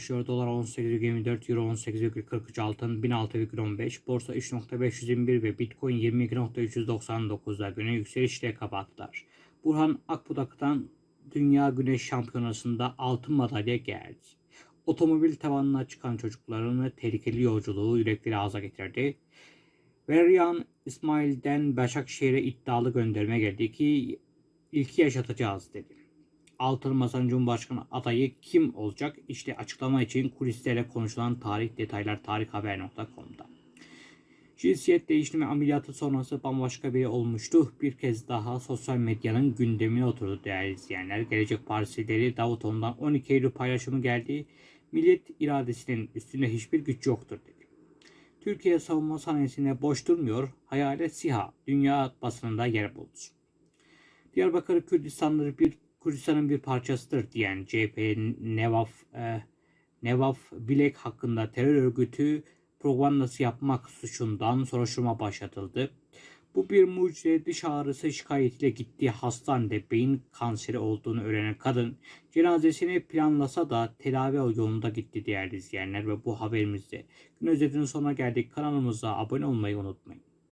başlıyor. Dolar 18,24, Euro 18,43 altın 1006,15, borsa 3.521 ve Bitcoin 22.399'da güne yükselişle kapattılar. Burhan Akbudak'tan Dünya Güneş Şampiyonası'nda altın madalya geldi. Otomobil tavanına çıkan çocukların tehlikeli yolculuğu yürekleri ağza getirdi. Veriyan İsmail'den Başakşehir'e iddialı gönderme geldi ki ilki yaşatacağız dedi. Altın Masa'nın Cumhurbaşkanı adayı kim olacak? İşte açıklama için kulislerle konuşulan tarih detaylar tarikhaber.com'da. Cinsiyet değişimi ameliyatı sonrası bambaşka biri olmuştu. Bir kez daha sosyal medyanın gündemine oturdu değerli izleyenler. Gelecek Partisi lideri Davutoğlu'ndan 12 Eylül paylaşımı geldi. Millet iradesinin üstünde hiçbir güç yoktur dedi. Türkiye savunma sanayisinde boş durmuyor. Hayalet SİHA dünya basınında yer buldu. Diyarbakır Kürdistan'dır bir Kürdistan'ın bir parçasıdır diyen CHP Nevaf e, Nevaf Bilek hakkında terör örgütü propagandası yapmak suçundan soruşturma başlatıldı. Bu bir mucize diş ağrısı şikayetiyle gittiği hastanede beyin kanseri olduğunu öğrenen kadın cenazesini planlasa da tedavi yolunda gitti değerli izleyenler ve bu haberimizde gün özetinin sonuna geldik. Kanalımıza abone olmayı unutmayın.